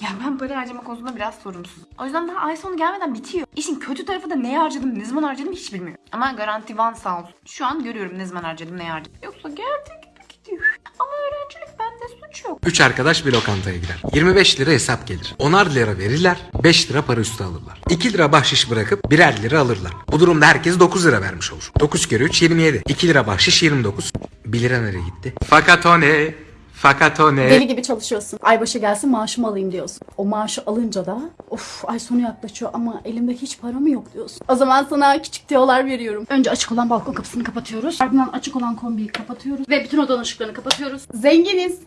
Ya ben para harcama konusunda biraz sorumsuz. O yüzden daha ay sonu gelmeden bitiyor. İşin kötü tarafı da neye harcadım, ne zaman harcadım hiç bilmiyorum. Ama garanti van sağ olsun. Şu an görüyorum ne zaman harcadım, neye harcadım. Yoksa geldi gibi gidiyor. Ama öğrencilik bende suç yok. Üç arkadaş bir lokantaya gider. 25 lira hesap gelir. 10'ar lira verirler, 5 lira para üstü alırlar. 2 lira bahşiş bırakıp birer lira alırlar. Bu durumda herkes 9 lira vermiş olur. 9 kere 3 27. 2 lira bahşiş 29. 1 lira nereye gitti? Fakat o ne? Fakat o ne? Deli gibi çalışıyorsun. Aybaşı gelsin maaşımı alayım diyorsun. O maaşı alınca da of ay sonu yaklaşıyor ama elimde hiç para mı yok diyorsun. O zaman sana küçük tiyolar veriyorum. Önce açık olan balkon kapısını kapatıyoruz. Ardından açık olan kombiyi kapatıyoruz. Ve bütün odanın ışıklarını kapatıyoruz. Zenginiz.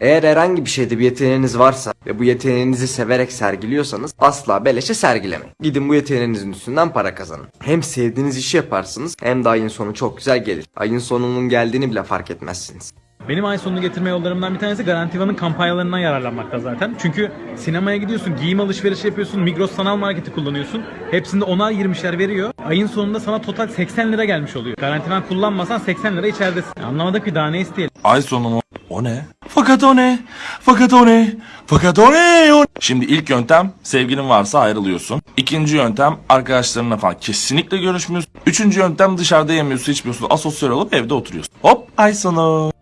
Eğer herhangi bir şeyde bir yeteneğiniz varsa ve bu yeteneğinizi severek sergiliyorsanız asla beleşe sergilemeyin. Gidin bu yeteneğinizin üstünden para kazanın. Hem sevdiğiniz işi yaparsınız hem de ayın sonu çok güzel gelir. Ayın sonunun geldiğini bile fark etmezsiniz. Benim ay sonunu getirme yollarımdan bir tanesi Garantiva'nın kampanyalarından yararlanmakta zaten. Çünkü sinemaya gidiyorsun, giyim alışverişi yapıyorsun, Migros sanal marketi kullanıyorsun. Hepsinde 10'ar 20'şer veriyor. Ayın sonunda sana total 80 lira gelmiş oluyor. Garantivan kullanmasan 80 lira içeridesin. Anlamadık ki daha ne isteyelim. Ay sonu o ne? Fakat o ne? Fakat o ne? Fakat o ne? O... Şimdi ilk yöntem sevgilin varsa ayrılıyorsun. İkinci yöntem arkadaşlarınla falan kesinlikle görüşmüyorsun. Üçüncü yöntem dışarıda yemiyorsun içmiyorsun asosyal olup evde oturuyorsun. Hop ay sonu.